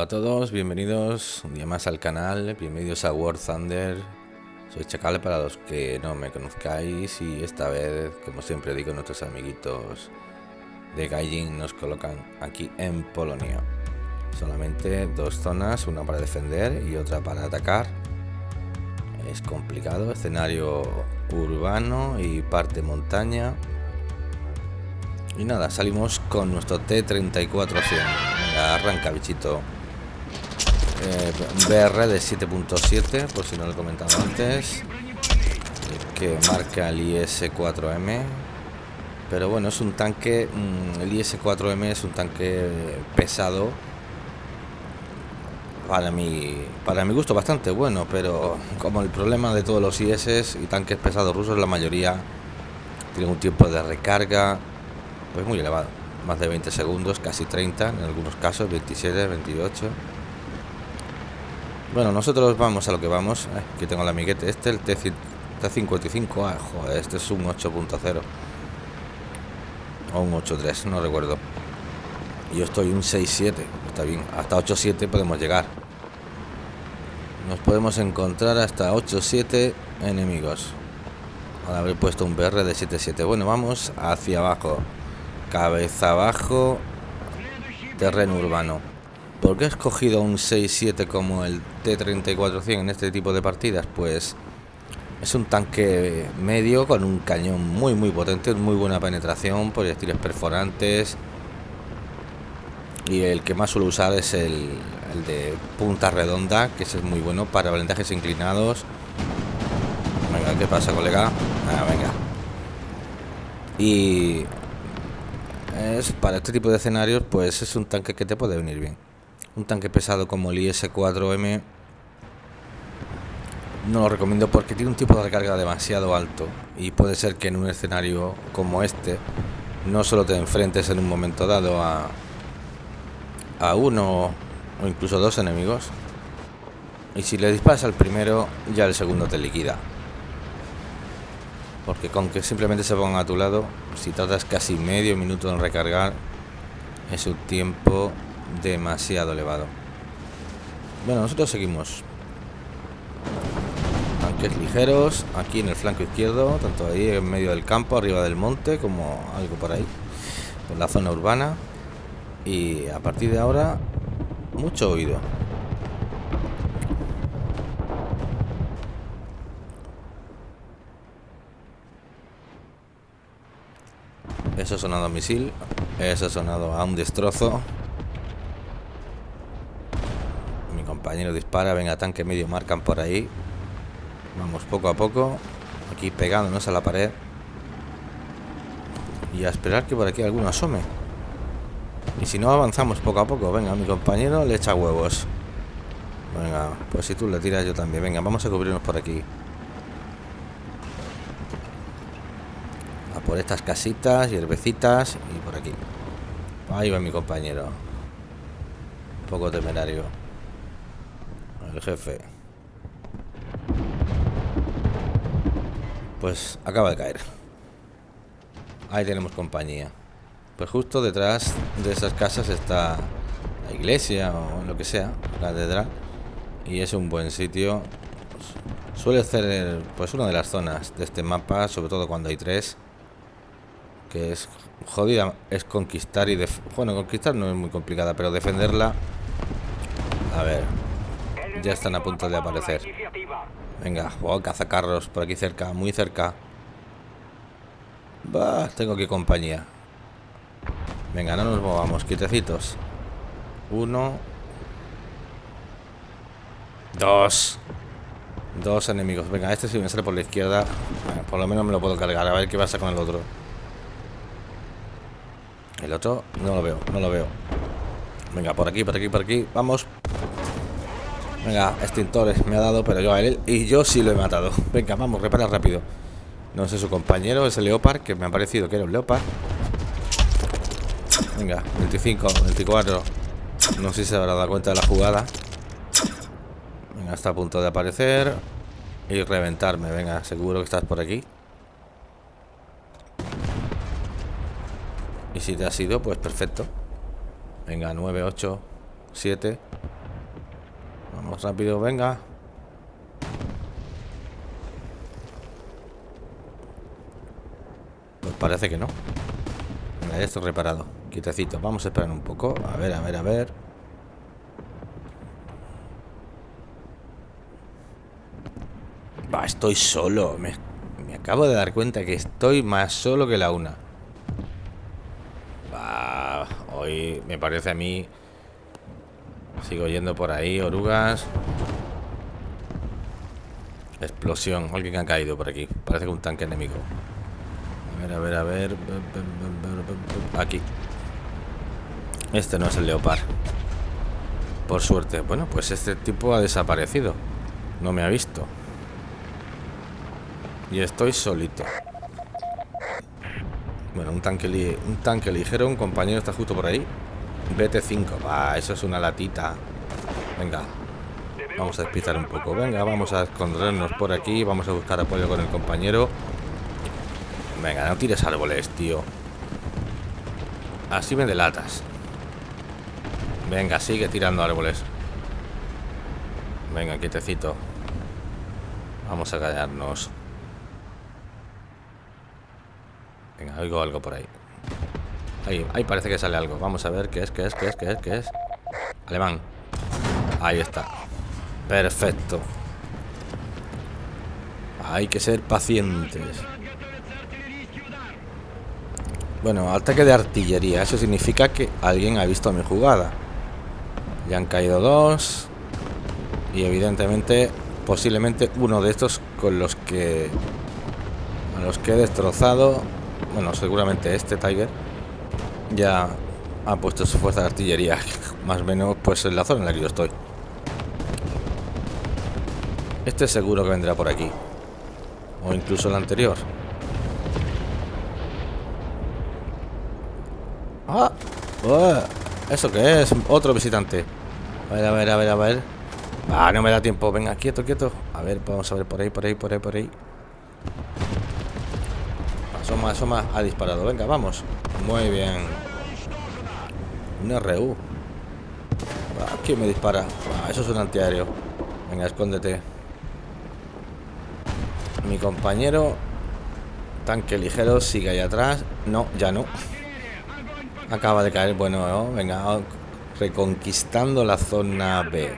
a todos, bienvenidos un día más al canal, bienvenidos a War Thunder. Soy Chacal para los que no me conozcáis y esta vez, como siempre digo, nuestros amiguitos de Gaijin nos colocan aquí en Polonia. Solamente dos zonas, una para defender y otra para atacar. Es complicado, escenario urbano y parte montaña. Y nada, salimos con nuestro T-3400. arranca, bichito. Eh, BR de 7.7, por si no lo he comentado antes. Que marca el IS-4M. Pero bueno, es un tanque... Mm, el IS-4M es un tanque pesado. Para mi, para mi gusto bastante bueno, pero como el problema de todos los IS y tanques pesados rusos, la mayoría tienen un tiempo de recarga pues muy elevado. Más de 20 segundos, casi 30 en algunos casos, 27, 28. Bueno, nosotros vamos a lo que vamos. Eh, aquí tengo el amiguete. Este, el T55. Ah, joder, este es un 8.0. O un 8.3, no recuerdo. Yo estoy un 6.7. Está bien. Hasta 8.7 podemos llegar. Nos podemos encontrar hasta 8.7 enemigos. Al haber puesto un BR de 7.7. Bueno, vamos hacia abajo. Cabeza abajo. Terreno urbano. ¿Por qué he escogido un 6-7 como el T-3400 en este tipo de partidas? Pues es un tanque medio con un cañón muy muy potente, muy buena penetración, proyectiles perforantes. Y el que más suelo usar es el, de punta redonda, que es muy bueno para blindajes inclinados. Venga, ¿qué pasa, colega? Ah, venga. Y es para este tipo de escenarios pues es un tanque que te puede venir bien un tanque pesado como el IS-4M no lo recomiendo porque tiene un tipo de recarga demasiado alto y puede ser que en un escenario como este no solo te enfrentes en un momento dado a, a uno o incluso dos enemigos y si le disparas al primero ya el segundo te liquida. Porque con que simplemente se pongan a tu lado, si tardas casi medio minuto en recargar, es un tiempo demasiado elevado. Bueno, nosotros seguimos. Tanques ligeros, aquí en el flanco izquierdo, tanto ahí en medio del campo, arriba del monte, como algo por ahí, en la zona urbana. Y a partir de ahora, mucho oído. Eso ha sonado a misil. Eso ha sonado a un destrozo. Mi compañero dispara. Venga, tanque medio marcan por ahí. Vamos poco a poco. Aquí pegándonos a la pared. Y a esperar que por aquí alguno asome. Y si no, avanzamos poco a poco. Venga, mi compañero le echa huevos. Venga, pues si tú le tiras yo también. Venga, vamos a cubrirnos por aquí. por estas casitas, hierbecitas y por aquí. Ahí va mi compañero. Un poco temerario. El jefe. Pues acaba de caer. Ahí tenemos compañía. Pues justo detrás de esas casas está la iglesia o lo que sea, la catedral. Y es un buen sitio. Suele ser pues una de las zonas de este mapa, sobre todo cuando hay tres que es jodida es conquistar y bueno conquistar no es muy complicada pero defenderla a ver ya están a punto de aparecer. Venga oh, cazacarros por aquí cerca muy cerca. Bah, tengo que compañía. Venga no nos movamos quitecitos uno. Dos. Dos enemigos. Venga este si me sale por la izquierda. Por lo menos me lo puedo cargar a ver qué pasa con el otro. El otro no lo veo, no lo veo. Venga, por aquí, por aquí, por aquí. Vamos. Venga, extintores me ha dado, pero yo a él. Y yo sí lo he matado. Venga, vamos, repara rápido. No sé su compañero, ese Leopard, que me ha parecido que era un Leopard. Venga, 25, 24. No sé si se habrá dado cuenta de la jugada. Venga, está a punto de aparecer. Y reventarme. Venga, seguro que estás por aquí. Y si te has ido, pues perfecto. Venga, 9, 8, 7. Vamos rápido, venga. Pues parece que no. Venga, ya estoy reparado. Quietecito. Vamos a esperar un poco. A ver, a ver, a ver. Va, estoy solo. Me, me acabo de dar cuenta que estoy más solo que la una. Va, hoy me parece a mí... Sigo yendo por ahí, orugas. Explosión. Alguien ha caído por aquí. Parece que un tanque enemigo. A ver, a ver, a ver. Aquí. Este no es el leopard. Por suerte. Bueno, pues este tipo ha desaparecido. No me ha visto. Y estoy solito. Bueno, un tanque, un tanque ligero. Un compañero está justo por ahí. BT5. Va, eso es una latita. Venga. Vamos a despistar un poco. Venga, vamos a escondernos por aquí. Vamos a buscar apoyo con el compañero. Venga, no tires árboles, tío. Así me delatas. Venga, sigue tirando árboles. Venga, quietecito. Vamos a callarnos. Venga, oigo algo por ahí. Ahí, ahí parece que sale algo. Vamos a ver qué es, qué es, qué es, qué es, qué es. Alemán. Ahí está. Perfecto. Hay que ser pacientes. Bueno, ataque de artillería. Eso significa que alguien ha visto mi jugada. Ya han caído dos. Y evidentemente, posiblemente uno de estos con los que... A los que he destrozado... Bueno, seguramente este Tiger. Ya ha puesto su fuerza de artillería. Más o menos, pues en la zona en la que yo estoy. Este seguro que vendrá por aquí. O incluso el anterior. ¡Ah! ¿Eso qué es? Otro visitante. A ver, a ver, a ver, a ver. Ah, no me da tiempo. Venga, quieto, quieto. A ver, vamos a ver por ahí, por ahí, por ahí, por ahí. Asoma, asoma. Ha disparado. Venga, vamos. Muy bien. Un RU. Ah, ¿Quién me dispara? Ah, eso es un antiaéreo. Venga, escóndete. Mi compañero. Tanque ligero sigue ahí atrás. No, ya no. Acaba de caer, bueno, venga, reconquistando la zona B.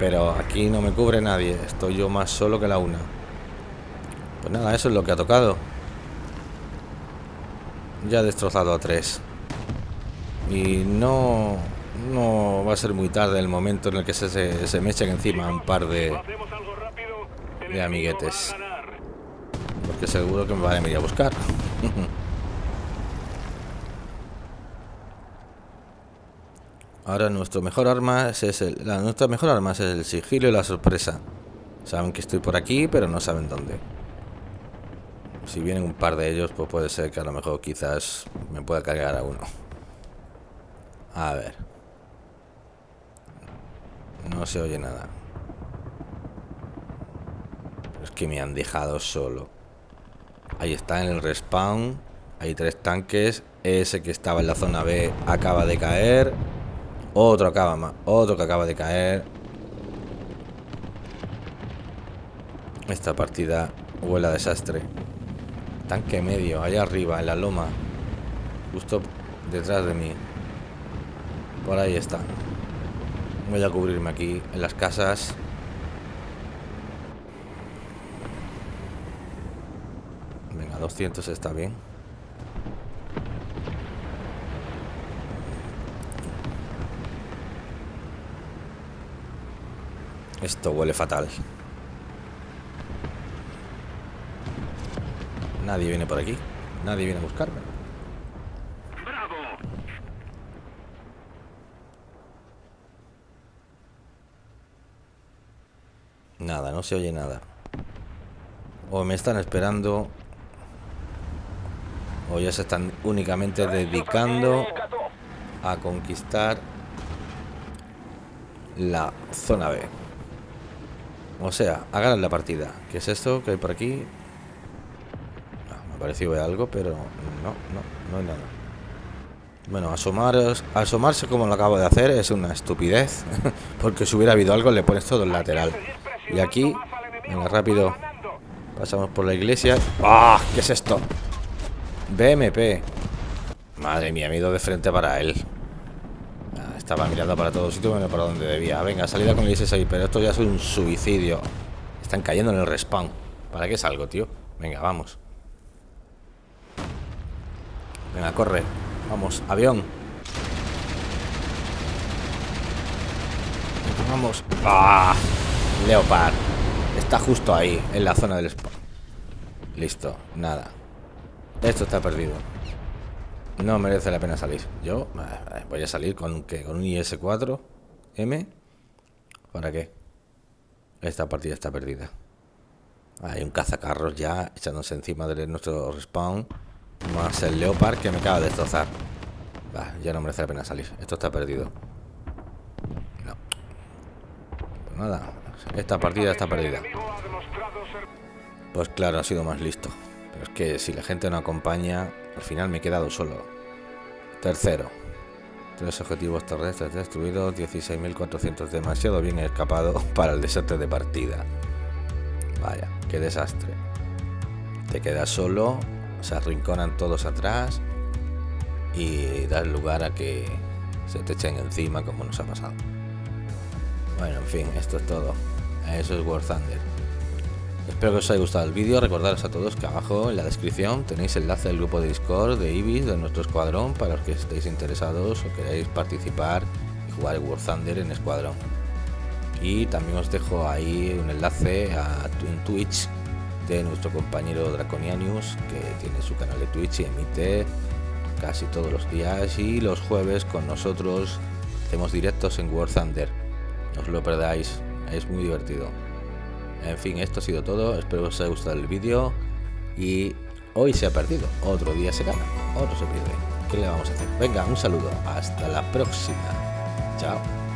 Pero aquí no me cubre nadie, estoy yo más solo que la una. Pues nada, eso es lo que ha tocado. Ya he destrozado a tres. Y no, no va a ser muy tarde el momento en el que se, se, me echen encima un par de, de amiguetes. Porque seguro que me van a venir a buscar. Ahora nuestro mejor arma es el, la, nuestra mejor arma es el sigilo y la sorpresa. Saben que estoy por aquí, pero no saben dónde. Si vienen un par de ellos, pues puede ser que a lo mejor quizás me pueda cargar a uno. A ver. No se oye nada. es que me han dejado solo. Ahí está en el respawn. Hay tres tanques. Ese que estaba en la zona B acaba de caer. Otro acaba Otro que acaba de caer. Esta partida huele a desastre. Tanque medio, allá arriba, en la loma. Justo detrás de mí. Por ahí está. Voy a cubrirme aquí, en las casas. Venga, 200 está bien. Esto huele fatal. Nadie viene por aquí. Nadie viene a buscarme. Nada, no se oye nada. O me están esperando. O ya se están únicamente dedicando a conquistar la zona B. O sea, hagan la partida. ¿Qué es esto que hay por aquí? Ha parecido algo, pero no, no, no hay nada. Bueno, asomaros, asomarse como lo acabo de hacer es una estupidez. Porque si hubiera habido algo le pones todo el lateral. Y aquí, venga, rápido. Pasamos por la iglesia. ¡Ah! ¿Qué es esto? BMP. Madre mía, me he ido de frente para él. Ah, estaba mirando para todos sitios, bueno, para donde debía. Venga, salida con el IS-6, pero esto ya es un suicidio. Están cayendo en el respawn. ¿Para qué salgo, tío? Venga, vamos. Venga, corre. Vamos, avión. Vamos. ¡Ah! Leopard. Está justo ahí, en la zona del spawn. Listo, nada. Esto está perdido. No merece la pena salir. Yo eh, voy a salir con, ¿qué? con un IS-4 M. ¿Para qué? Esta partida está perdida. Hay un cazacarros ya echándose encima de nuestro respawn. Más el Leopard que me acaba de destrozar. ya no merece la pena salir. Esto está perdido. No. Pues nada. Esta partida está perdida. Pues claro, ha sido más listo. Pero es que si la gente no acompaña, al final me he quedado solo. Tercero. Tres objetivos terrestres destruidos, 16.400. Demasiado bien escapado para el desastre de partida. Vaya, qué desastre. Te quedas solo se arrinconan todos atrás y dar lugar a que se te echen encima como nos ha pasado. Bueno, en fin, esto es todo. Eso es War Thunder. Espero que os haya gustado el vídeo. Recordaros a todos que abajo en la descripción tenéis el enlace del grupo de Discord de Ibis, de nuestro escuadrón, para los que estéis interesados o queráis participar y jugar War Thunder en escuadrón. Y también os dejo ahí un enlace a en Twitch nuestro compañero Draconianus, que tiene su canal de Twitch y emite casi todos los días y los jueves con nosotros hacemos directos en War Thunder. No os lo perdáis, es muy divertido. En fin, esto ha sido todo, espero que os haya gustado el vídeo y hoy se ha perdido, otro día se gana, otro se pierde. ¿Qué le vamos a hacer? Venga, un saludo, hasta la próxima. Chao.